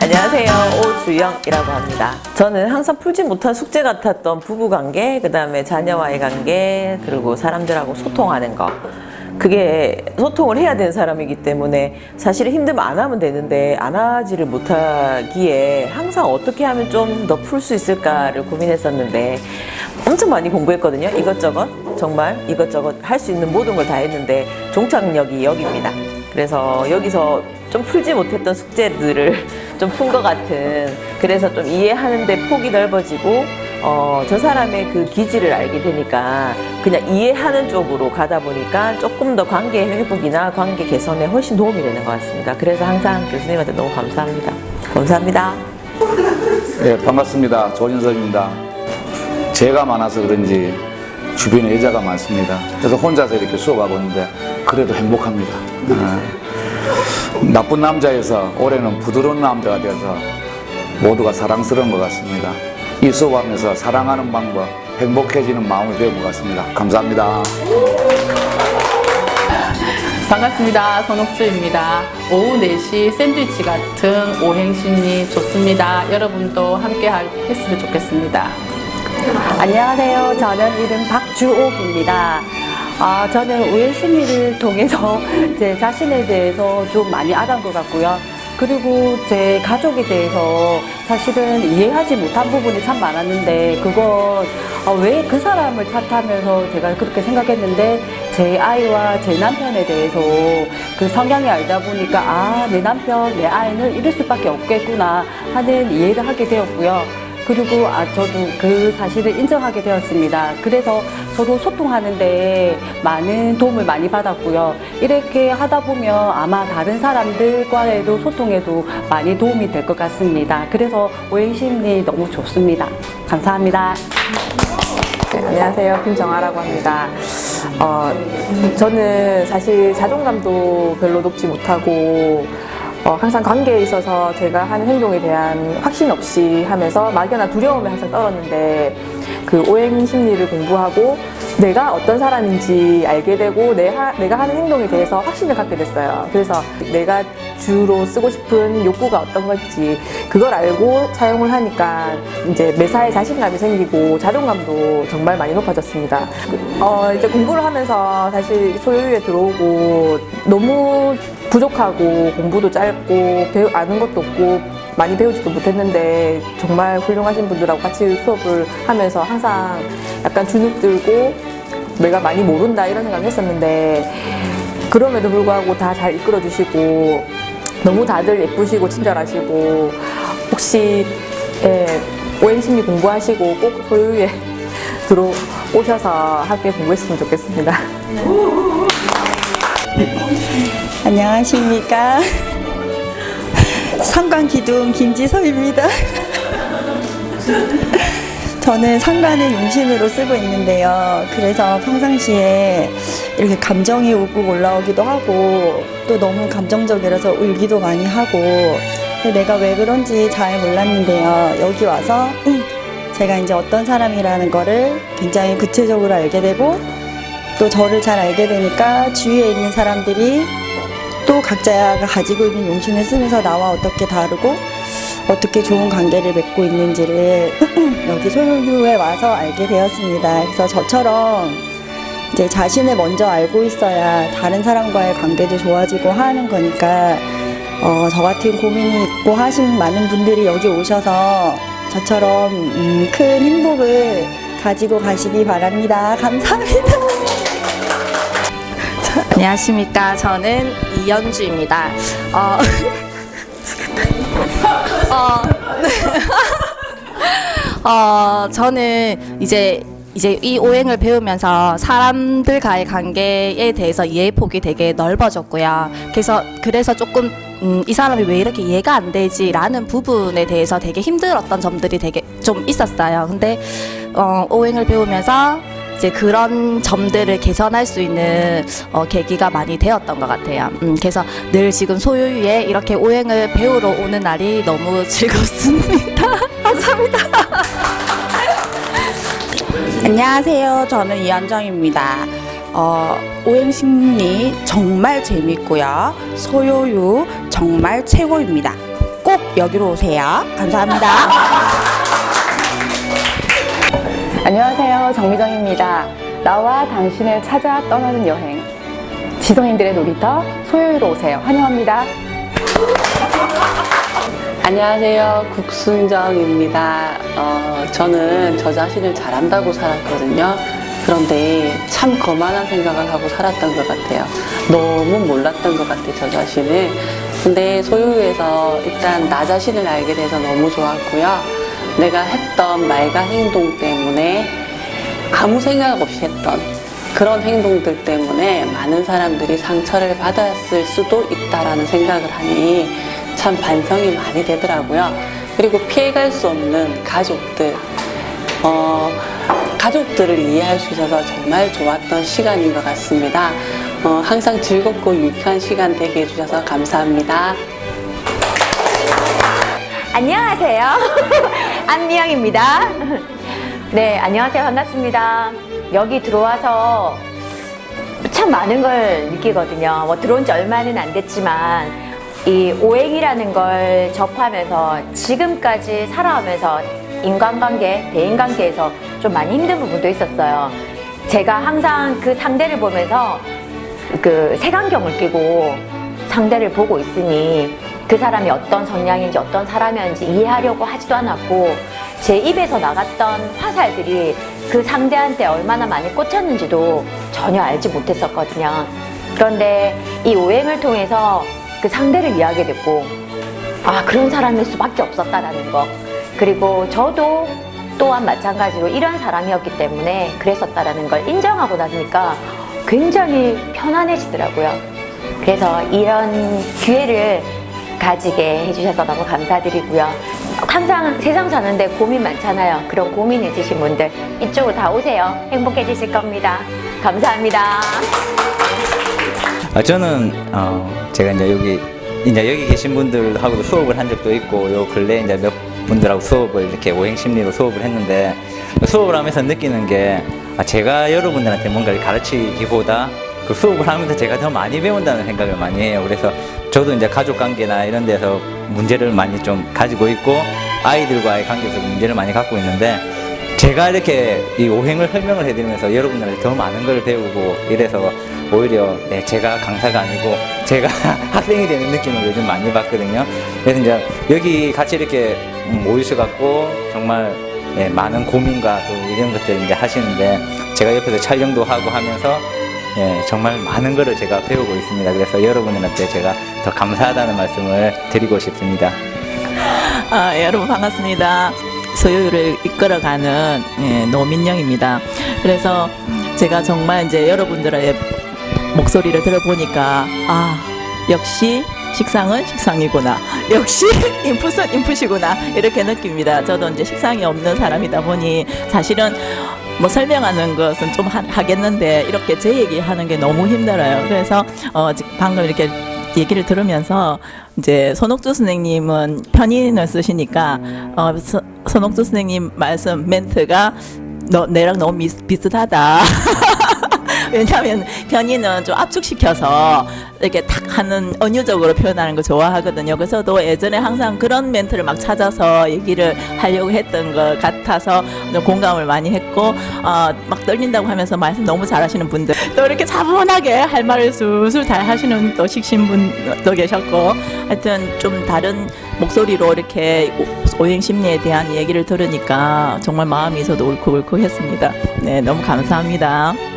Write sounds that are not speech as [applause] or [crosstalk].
안녕하세요. 오주영이라고 합니다. 저는 항상 풀지 못한 숙제 같았던 부부관계 그 다음에 자녀와의 관계 그리고 사람들하고 소통하는 거 그게 소통을 해야 되는 사람이기 때문에 사실 힘들면 안 하면 되는데 안 하지를 못하기에 항상 어떻게 하면 좀 더 풀 수 있을까를 고민했었는데 엄청 많이 공부했거든요. 이것저것. 정말 이것저것 할 수 있는 모든 걸 다 했는데 종착역이 여기입니다. 그래서 여기서 좀 풀지 못했던 숙제들을 [laughs] 좀 푼 것 같은 그래서 좀 이해하는 데 폭이 넓어지고 어, 저 사람의 그 기질을 알게 되니까 그냥 이해하는 쪽으로 가다 보니까 조금 더 관계 회복이나 관계 개선에 훨씬 도움이 되는 것 같습니다. 그래서 항상 교수님한테 너무 감사합니다. 감사합니다. 네, 반갑습니다. 조진석입니다. 죄가 많아서 그런지 주변에 여자가 많습니다. 그래서 혼자서 이렇게 수업하고 있는데 그래도 행복합니다. 네. 나쁜 남자에서 올해는 부드러운 남자가 되어서 모두가 사랑스러운 것 같습니다. 이 수업하면서 사랑하는 방법, 행복해지는 마음을 배운 것 같습니다. 감사합니다. 반갑습니다. 손옥주입니다. 오후 4시 샌드위치 같은 오행심리 좋습니다. 여러분도 함께 할- 했으면 좋겠습니다. 안녕하세요. 저는 이름 박주옥입니다. 아, 저는 우연 심리를 통해서 [laughs] 제 자신에 대해서 좀 많이 알아온 것 같고요. 그리고 제 가족에 대해서 사실은 이해하지 못한 부분이 참 많았는데 그건 아, 왜그 사람을 탓하면서 제가 그렇게 생각했는데 제 아이와 제 남편에 대해서 그 성향이 알다 보니까 아, 내 남편, 내 아이는 이럴 수밖에 없겠구나 하는 이해를 하게 되었고요. 그리고 아, 저도 그 사실을 인정하게 되었습니다. 그래서 서로 소통하는데 많은 도움을 많이 받았고요. 이렇게 하다 보면 아마 다른 사람들과의 소통에도 많이 도움이 될 것 같습니다. 그래서 오행심리 너무 좋습니다. 감사합니다. 네, 안녕하세요. 김정아라고 합니다. 어, 저는 사실 자존감도 별로 높지 못하고 어, 항상 관계에 있어서 제가 하는 행동에 대한 확신 없이 하면서 막연한 두려움에 항상 떨었는데 그 오행 심리를 공부하고 내가 어떤 사람인지 알게 되고 내 하, 내가 하는 행동에 대해서 확신을 갖게 됐어요. 그래서 내가 주로 쓰고 싶은 욕구가 어떤 건지 그걸 알고 사용을 하니까 이제 매사에 자신감이 생기고 자존감도 정말 많이 높아졌습니다. 어, 이제 공부를 하면서 사실 소유에 들어오고 너무 부족하고 공부도 짧고 배우 아는 것도 없고 많이 배우지도 못했는데 정말 훌륭하신 분들하고 같이 수업을 하면서 항상 약간 주눅 들고 내가 많이 모른다 이런 생각을 했었는데 그럼에도 불구하고 다 잘 이끌어 주시고 너무 다들 예쁘시고 친절하시고 혹시 예, 오행심리 공부하시고 꼭 소유에 [laughs] 들어오셔서 함께 공부했으면 좋겠습니다. 안녕하십니까. [laughs] 상관기둥 김지서입니다. [laughs] 저는 상관을 용신으로 쓰고 있는데요. 그래서 평상시에 이렇게 감정이 우고 올라오기도 하고 또 너무 감정적이라서 울기도 많이 하고 내가 왜 그런지 잘 몰랐는데요. 여기 와서 제가 이제 어떤 사람이라는 거를 굉장히 구체적으로 알게 되고 또 저를 잘 알게 되니까 주위에 있는 사람들이 또 각자가 가지고 있는 용신을 쓰면서 나와 어떻게 다르고 어떻게 좋은 관계를 맺고 있는지를 [clears throat] 여기 소유에 와서 알게 되었습니다. 그래서 저처럼 이제 자신을 먼저 알고 있어야 다른 사람과의 관계도 좋아지고 하는 거니까 어, 저 같은 고민이 있고 하신 많은 분들이 여기 오셔서 저처럼 음, 큰 행복을 가지고 가시기 바랍니다. 감사합니다. 안녕하십니까. 저는 이연주입니다. 어, [laughs] 어, [laughs] 어, 저는 이제 이제 이 오행을 배우면서 사람들과의 관계에 대해서 이해 폭이 되게 넓어졌고요. 그래서 그래서 조금 음, 이 사람이 왜 이렇게 이해가 안 되지라는 부분에 대해서 되게 힘들었던 점들이 되게 좀 있었어요. 근데 어, 오행을 배우면서 이제 그런 점들을 개선할 수 있는 어, 계기가 많이 되었던 것 같아요. 음, 그래서 늘 지금 소유유에 이렇게 오행을 배우러 오는 날이 너무 [laughs] 즐겁습니다. [laughs] 감사합니다. [laughs] 안녕하세요. 저는 이한정입니다. 어, 오행심리 정말 재밌고요. 소요유 정말 최고입니다. 꼭 여기로 오세요. 감사합니다. 안녕하세요. 정미정입니다. 나와 당신을 찾아 떠나는 여행. 지성인들의 놀이터 소요유로 오세요. 환영합니다. 안녕하세요. 국순정입니다. 어, 저는 저 자신을 잘한다고 살았거든요. 그런데 참 거만한 생각을 하고 살았던 것 같아요. 너무 몰랐던 것 같아요, 저 자신을. 근데 소유에서 일단 나 자신을 알게 돼서 너무 좋았고요. 내가 했던 말과 행동 때문에 아무 생각 없이 했던 그런 행동들 때문에 많은 사람들이 상처를 받았을 수도 있다라는 생각을 하니 참 반성이 많이 되더라고요. 그리고 피해갈 수 없는 가족들, 어, 가족들을 이해할 수 있어서 정말 좋았던 시간인 것 같습니다. 어, 항상 즐겁고 유익한 시간 되게 해주셔서 감사합니다. 안녕하세요. [laughs] 안미영입니다. [laughs] 네, 안녕하세요. 반갑습니다. 여기 들어와서 참 많은 걸 느끼거든요. 뭐 들어온 지 얼마는 안 됐지만 이 오행이라는 걸 접하면서 지금까지 살아오면서 인간관계, 대인관계에서 좀 많이 힘든 부분도 있었어요. 제가 항상 그 상대를 보면서 그 색안경을 끼고 상대를 보고 있으니 그 사람이 어떤 성향인지 어떤 사람이었는지 이해하려고 하지도 않았고 제 입에서 나갔던 화살들이 그 상대한테 얼마나 많이 꽂혔는지도 전혀 알지 못했었거든요. 그런데 이 오행을 통해서 그 상대를 이해하게 됐고 아 그런 사람일 수밖에 없었다라는 거 그리고 저도 또한 마찬가지로 이런 사람이었기 때문에 그랬었다라는 걸 인정하고 나니까 굉장히 편안해지더라고요. 그래서 이런 기회를 가지게 해주셔서 너무 감사드리고요. 항상 세상 사는데 고민 많잖아요. 그런 고민 있으신 분들 이쪽으로 다 오세요. 행복해지실 겁니다. 감사합니다. 아, 저는 어, 제가 이제 여기 이제 여기 계신 분들하고도 수업을 한 적도 있고 요 근래 이제 몇 분들하고 수업을 이렇게 오행 심리로 수업을 했는데 수업을 하면서 느끼는 게 아, 제가 여러분들한테 뭔가를 가르치기보다 그 수업을 하면서 제가 더 많이 배운다는 생각을 많이 해요. 그래서 저도 이제 가족 관계나 이런 데서 문제를 많이 좀 가지고 있고 아이들과의 관계에서 문제를 많이 갖고 있는데 제가 이렇게 이 오행을 설명을 해드리면서 여러분들한테 더 많은 걸 배우고 이래서 오히려 네, 제가 강사가 아니고 제가 [laughs] 학생이 되는 느낌을 요즘 많이 받거든요. 그래서 이제 여기 같이 이렇게 음, 모이셔갖고 정말 네, 많은 고민과 또 이런 것들 이제 하시는데 제가 옆에서 촬영도 하고 하면서 예, 정말 많은 것을 제가 배우고 있습니다. 그래서 여러분들한테 제가 더 감사하다는 말씀을 드리고 싶습니다. 아, 여러분 반갑습니다. 소유를 이끌어가는 예, 노민영입니다. 그래서 제가 정말 이제 여러분들의 목소리를 들어보니까 아 역시 식상은 식상이구나. 역시 [laughs] 인풋은 인풋이구나. 이렇게 느낍니다. 저도 이제 식상이 없는 사람이다 보니 사실은 뭐 설명하는 것은 좀 하, 하겠는데 이렇게 제 얘기하는 게 너무 힘들어요. 그래서 어, 지- 방금 이렇게 얘기를 들으면서 이제 손옥주 선생님은 편인을 쓰시니까 어, 서, 손옥주 선생님 말씀 멘트가 너 내랑 너무 미, 비슷하다. [laughs] 왜냐하면 편의는 좀 압축시켜서 이렇게 탁 하는 은유적으로 표현하는 거 좋아하거든요. 그래서 또 예전에 항상 그런 멘트를 막 찾아서 얘기를 하려고 했던 것 같아서 좀 공감을 많이 했고 어, 막 떨린다고 하면서 말씀 너무 잘하시는 분들 또 이렇게 차분하게 할 말을 술술 잘 하시는 또 식신 분도 계셨고 하여튼 좀 다른 목소리로 이렇게 오- 오행 심리에 대한 얘기를 들으니까 정말 마음이 저도 울컥울컥했습니다. 네, 너무 감사합니다.